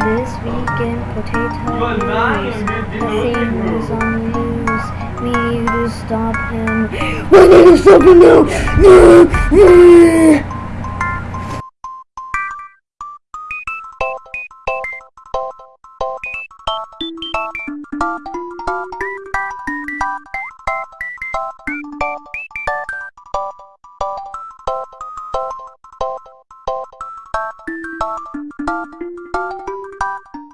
This weekend potato news. Nothing is on news. We need to stop him. We need to stop him now! No!